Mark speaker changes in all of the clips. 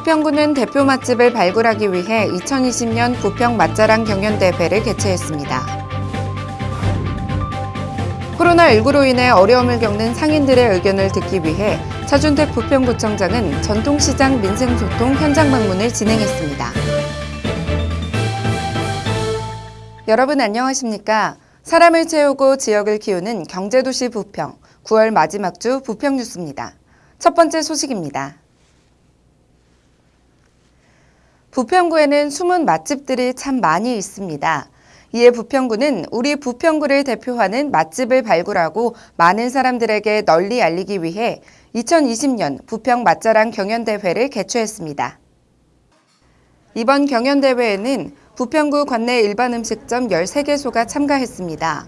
Speaker 1: 부평구는 대표 맛집을 발굴하기 위해 2020년 부평 맛자랑 경연대회를 개최했습니다. 코로나19로 인해 어려움을 겪는 상인들의 의견을 듣기 위해 차준택 부평구청장은 전통시장 민생소통 현장 방문을 진행했습니다. 여러분 안녕하십니까? 사람을 채우고 지역을 키우는 경제도시 부평, 9월 마지막 주 부평 뉴스입니다. 첫 번째 소식입니다. 부평구에는 숨은 맛집들이 참 많이 있습니다. 이에 부평구는 우리 부평구를 대표하는 맛집을 발굴하고 많은 사람들에게 널리 알리기 위해 2020년 부평 맛자랑 경연대회를 개최했습니다. 이번 경연대회에는 부평구 관내 일반 음식점 13개소가 참가했습니다.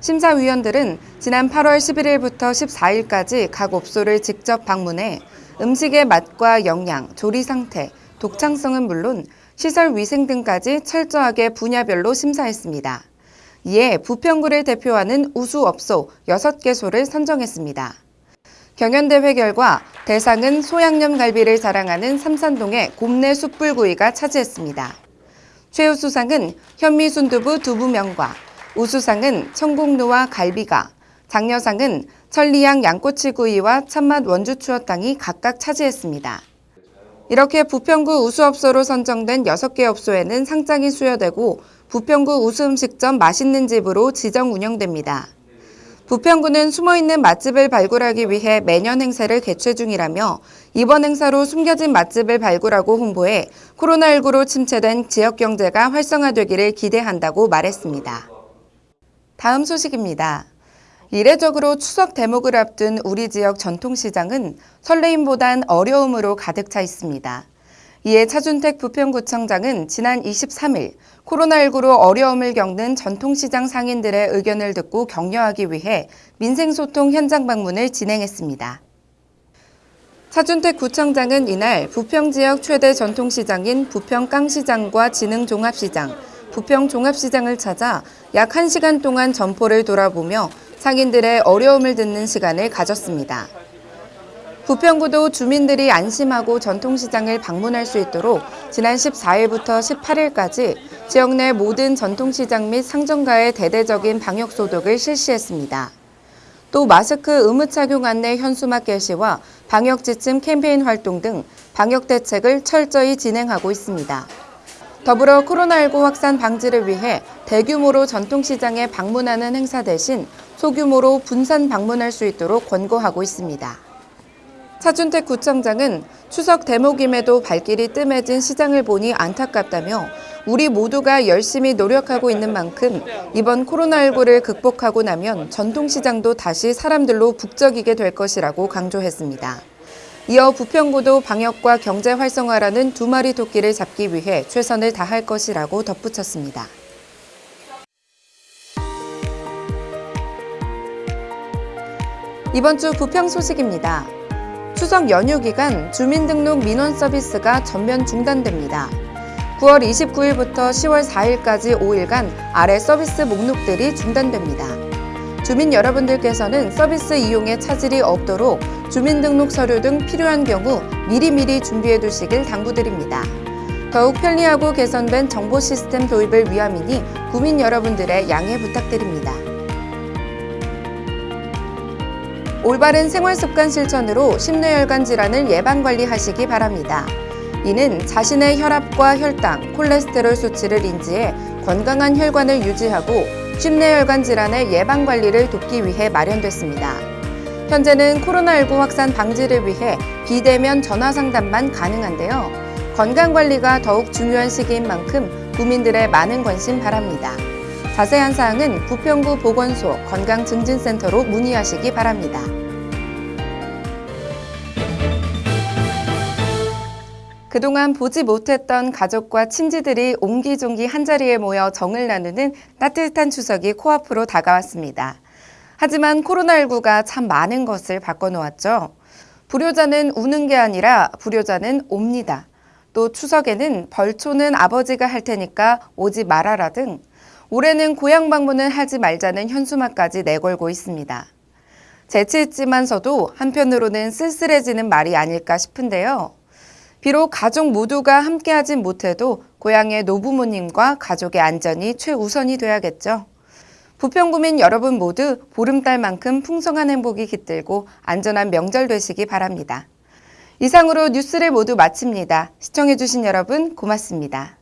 Speaker 1: 심사위원들은 지난 8월 11일부터 14일까지 각 업소를 직접 방문해 음식의 맛과 영양, 조리 상태, 독창성은 물론 시설 위생 등까지 철저하게 분야별로 심사했습니다. 이에 부평구를 대표하는 우수업소 6개소를 선정했습니다. 경연대회 결과 대상은 소양념 갈비를 자랑하는 삼산동의 곰내 숯불구이가 차지했습니다. 최우수상은 현미 순두부 두부면과, 우수상은 청국루와 갈비가, 장려상은 천리향 양꼬치구이와 참맛 원주추어탕이 각각 차지했습니다. 이렇게 부평구 우수업소로 선정된 6개 업소에는 상장이 수여되고 부평구 우수음식점 맛있는 집으로 지정 운영됩니다. 부평구는 숨어있는 맛집을 발굴하기 위해 매년 행사를 개최 중이라며 이번 행사로 숨겨진 맛집을 발굴하고 홍보해 코로나19로 침체된 지역 경제가 활성화되기를 기대한다고 말했습니다. 다음 소식입니다. 이례적으로 추석 대목을 앞둔 우리 지역 전통시장은 설레임보단 어려움으로 가득 차 있습니다. 이에 차준택 부평구청장은 지난 23일 코로나19로 어려움을 겪는 전통시장 상인들의 의견을 듣고 격려하기 위해 민생소통 현장 방문을 진행했습니다. 차준택 구청장은 이날 부평 지역 최대 전통시장인 부평 깡시장과 진흥종합시장, 부평 종합시장을 찾아 약 1시간 동안 점포를 돌아보며 상인들의 어려움을 듣는 시간을 가졌습니다. 부평구도 주민들이 안심하고 전통시장을 방문할 수 있도록 지난 14일부터 18일까지 지역 내 모든 전통시장 및 상점가의 대대적인 방역 소독을 실시했습니다. 또 마스크 의무 착용 안내 현수막 게시와 방역 지침 캠페인 활동 등 방역 대책을 철저히 진행하고 있습니다. 더불어 코로나19 확산 방지를 위해 대규모로 전통시장에 방문하는 행사 대신 소규모로 분산 방문할 수 있도록 권고하고 있습니다. 차준택 구청장은 추석 대목임에도 발길이 뜸해진 시장을 보니 안타깝다며 우리 모두가 열심히 노력하고 있는 만큼 이번 코로나19를 극복하고 나면 전통시장도 다시 사람들로 북적이게 될 것이라고 강조했습니다. 이어 부평구도 방역과 경제 활성화라는 두 마리 토끼를 잡기 위해 최선을 다할 것이라고 덧붙였습니다. 이번 주 부평 소식입니다. 추석 연휴 기간 주민등록 민원 서비스가 전면 중단됩니다. 9월 29일부터 10월 4일까지 5일간 아래 서비스 목록들이 중단됩니다. 주민 여러분들께서는 서비스 이용에 차질이 없도록 주민등록 서류 등 필요한 경우 미리미리 준비해 두시길 당부드립니다. 더욱 편리하고 개선된 정보 시스템 도입을 위함이니 구민 여러분들의 양해 부탁드립니다. 올바른 생활습관 실천으로 심뇌혈관 질환을 예방관리하시기 바랍니다. 이는 자신의 혈압과 혈당, 콜레스테롤 수치를 인지해 건강한 혈관을 유지하고 심뇌혈관 질환의 예방관리를 돕기 위해 마련됐습니다. 현재는 코로나19 확산 방지를 위해 비대면 전화 상담만 가능한데요. 건강관리가 더욱 중요한 시기인 만큼 국민들의 많은 관심 바랍니다. 자세한 사항은 부평구 보건소 건강증진센터로 문의하시기 바랍니다. 그동안 보지 못했던 가족과 친지들이 옹기종기 한자리에 모여 정을 나누는 따뜻한 추석이 코앞으로 다가왔습니다. 하지만 코로나19가 참 많은 것을 바꿔놓았죠. 불효자는 우는 게 아니라 불효자는 옵니다. 또 추석에는 벌초는 아버지가 할 테니까 오지 말아라 등 올해는 고향 방문을 하지 말자는 현수막까지 내걸고 있습니다. 재치 있지만서도 한편으로는 쓸쓸해지는 말이 아닐까 싶은데요. 비록 가족 모두가 함께하진 못해도 고향의 노부모님과 가족의 안전이 최우선이 돼야겠죠. 부평구민 여러분 모두 보름달만큼 풍성한 행복이 깃들고 안전한 명절 되시기 바랍니다. 이상으로 뉴스를 모두 마칩니다. 시청해주신 여러분 고맙습니다.